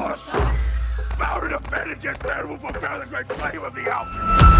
force! Power to defend against man will propel the great flame of the Alps!